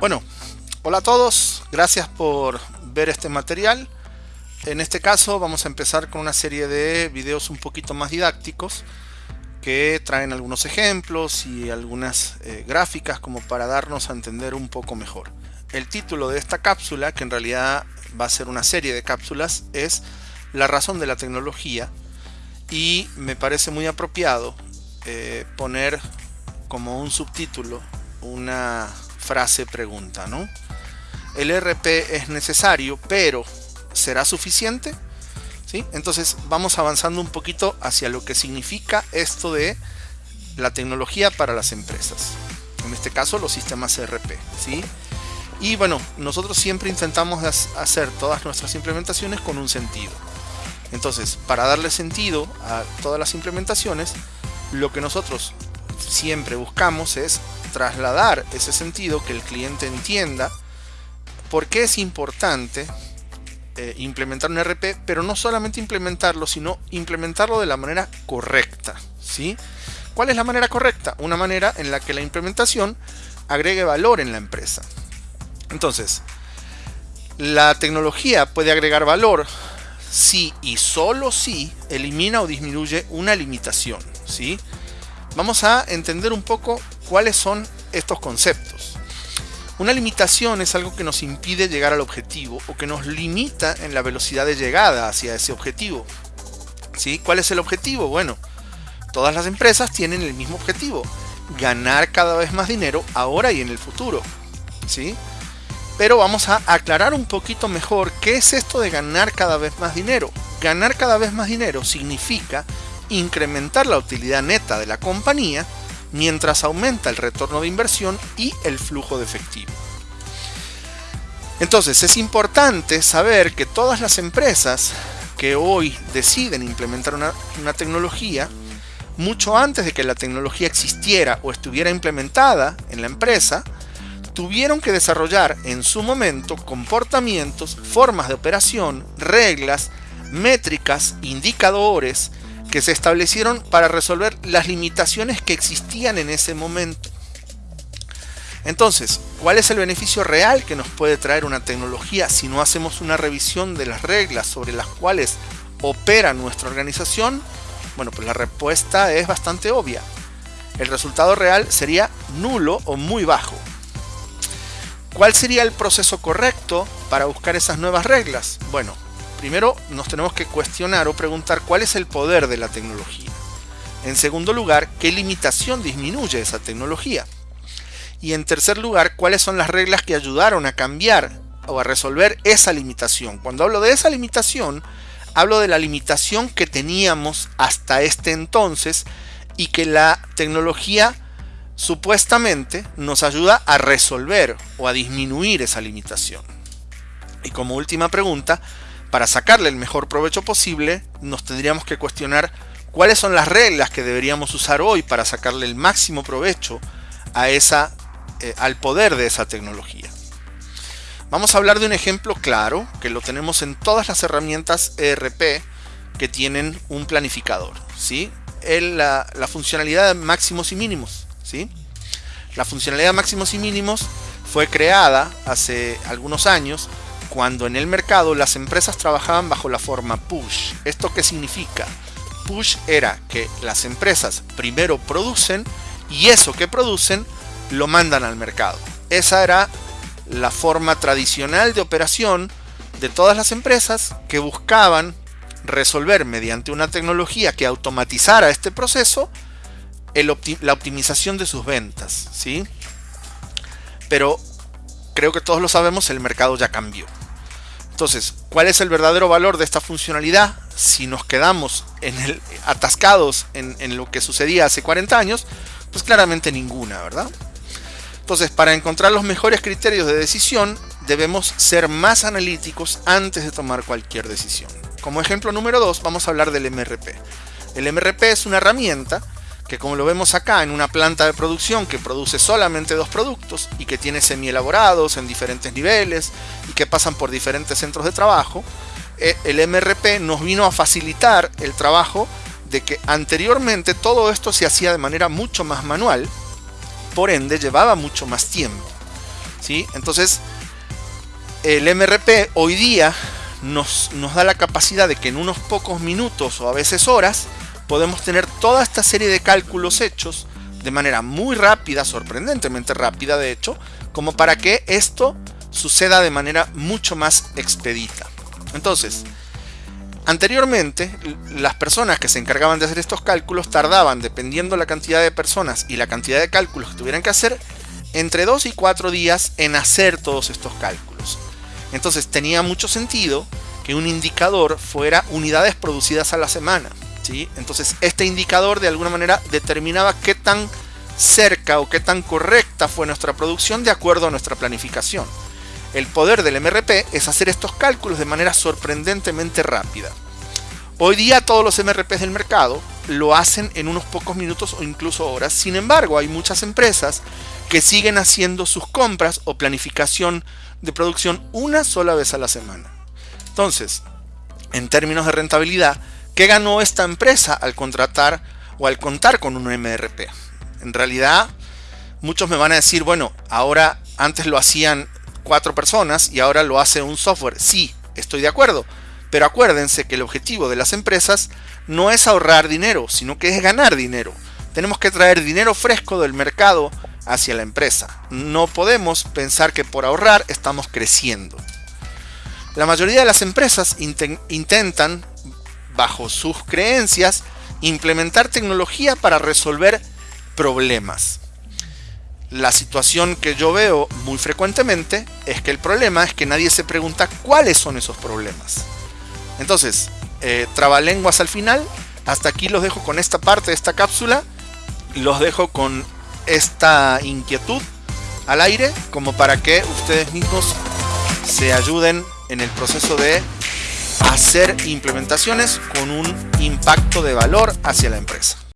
Bueno, hola a todos, gracias por ver este material. En este caso vamos a empezar con una serie de videos un poquito más didácticos que traen algunos ejemplos y algunas eh, gráficas como para darnos a entender un poco mejor. El título de esta cápsula, que en realidad va a ser una serie de cápsulas, es La razón de la tecnología y me parece muy apropiado eh, poner como un subtítulo una frase pregunta, ¿no? El RP es necesario, pero ¿será suficiente? ¿Sí? Entonces vamos avanzando un poquito hacia lo que significa esto de la tecnología para las empresas. En este caso los sistemas ERP. ¿sí? Y bueno, nosotros siempre intentamos hacer todas nuestras implementaciones con un sentido. Entonces, para darle sentido a todas las implementaciones, lo que nosotros siempre buscamos es trasladar ese sentido, que el cliente entienda por qué es importante eh, implementar un RP, pero no solamente implementarlo, sino implementarlo de la manera correcta. ¿sí? ¿Cuál es la manera correcta? Una manera en la que la implementación agregue valor en la empresa. Entonces, la tecnología puede agregar valor si y solo si elimina o disminuye una limitación. ¿sí? Vamos a entender un poco cuáles son estos conceptos. Una limitación es algo que nos impide llegar al objetivo o que nos limita en la velocidad de llegada hacia ese objetivo. ¿Sí? ¿Cuál es el objetivo? Bueno, todas las empresas tienen el mismo objetivo, ganar cada vez más dinero ahora y en el futuro. ¿Sí? Pero vamos a aclarar un poquito mejor qué es esto de ganar cada vez más dinero. Ganar cada vez más dinero significa incrementar la utilidad neta de la compañía mientras aumenta el retorno de inversión y el flujo de efectivo. Entonces es importante saber que todas las empresas que hoy deciden implementar una, tecnología, mucho antes de que la tecnología existiera o estuviera implementada en la empresa, tuvieron que desarrollar en su momento comportamientos, formas de operación, reglas, métricas, indicadores, que se establecieron para resolver las limitaciones que existían en ese momento. Entonces, ¿cuál es el beneficio real que nos puede traer una tecnología si no hacemos una revisión de las reglas sobre las cuales opera nuestra organización? Bueno, pues la respuesta es bastante obvia. El resultado real sería nulo o muy bajo. ¿Cuál sería el proceso correcto para buscar esas nuevas reglas? Bueno, Primero nos tenemos que cuestionar o preguntar cuál es el poder de la tecnología. En segundo lugar, qué limitación disminuye esa tecnología. Y en tercer lugar, cuáles son las reglas que ayudaron a cambiar o a resolver esa limitación. Cuando hablo de esa limitación, hablo de la limitación que teníamos hasta este entonces y que la tecnología supuestamente nos ayuda a resolver o a disminuir esa limitación. Y como última pregunta, para sacarle el mejor provecho posible, nos tendríamos que cuestionar cuáles son las reglas que deberíamos usar hoy para sacarle el máximo provecho a esa, eh, al poder de esa tecnología. Vamos a hablar de un ejemplo claro, que lo tenemos en todas las herramientas ERP que tienen un planificador. ¿sí? la, la, funcionalidad de máximos y mínimos. ¿sí? La funcionalidad de máximos y mínimos fue creada hace algunos años cuando en el mercado las empresas trabajaban bajo la forma push. ¿Esto qué significa? Push era que las empresas primero producen y eso que producen lo mandan al mercado. Esa era la forma tradicional de operación de todas las empresas que buscaban resolver mediante una tecnología que automatizara este proceso la optimización de sus ventas. ¿sí? Pero creo que todos lo sabemos, el mercado ya cambió. Entonces, ¿cuál es el verdadero valor de esta funcionalidad? Si nos quedamos en atascados en, en lo que sucedía hace 40 años, pues claramente ninguna, ¿verdad? Entonces, para encontrar los mejores criterios de decisión, debemos ser más analíticos antes de tomar cualquier decisión. Como ejemplo número 2, vamos a hablar del MRP. El MRP es una herramienta que como lo vemos acá en una planta de producción que produce solamente dos productos y que tiene semi elaborados en diferentes niveles y que pasan por diferentes centros de trabajo, eh, el MRP nos vino a facilitar el trabajo de que anteriormente todo esto se hacía de manera mucho más manual, por ende llevaba mucho más tiempo. ¿sí? Entonces, el MRP hoy día nos, nos da la capacidad de que en unos pocos minutos o a veces horas podemos tener toda esta serie de cálculos hechos de manera muy rápida, sorprendentemente rápida de hecho, como para que esto suceda de manera mucho más expedita. Entonces, anteriormente las personas que se encargaban de hacer estos cálculos tardaban, dependiendo la cantidad de personas y la cantidad de cálculos que tuvieran que hacer, entre 2 y 4 días en hacer todos estos cálculos. Entonces tenía mucho sentido que un indicador fuera unidades producidas a la semana. ¿Sí? Entonces este indicador de alguna manera determinaba qué tan cerca o qué tan correcta fue nuestra producción de acuerdo a nuestra planificación. El poder del MRP es hacer estos cálculos de manera sorprendentemente rápida. Hoy día todos los MRPs del mercado lo hacen en unos pocos minutos o incluso horas. Sin embargo, hay muchas empresas que siguen haciendo sus compras o planificación de producción una sola vez a la semana. Entonces, en términos de rentabilidad, ¿qué ganó esta empresa al contratar o al contar con un MRP? En realidad, muchos me van a decir, bueno, ahora antes lo hacían cuatro personas y ahora lo hace un software. Sí, estoy de acuerdo. Pero acuérdense que el objetivo de las empresas no es ahorrar dinero, sino que es ganar dinero. Tenemos que traer dinero fresco del mercado hacia la empresa. No podemos pensar que por ahorrar estamos creciendo. La mayoría de las empresas intentan, bajo sus creencias, implementar tecnología para resolver problemas. La situación que yo veo muy frecuentemente es que el problema es que nadie se pregunta cuáles son esos problemas. Entonces, eh, trabalenguas al final. Hasta aquí los dejo con esta parte de esta cápsula. Los dejo con esta inquietud al aire como para que ustedes mismos se ayuden en el proceso de hacer implementaciones con un impacto de valor hacia la empresa.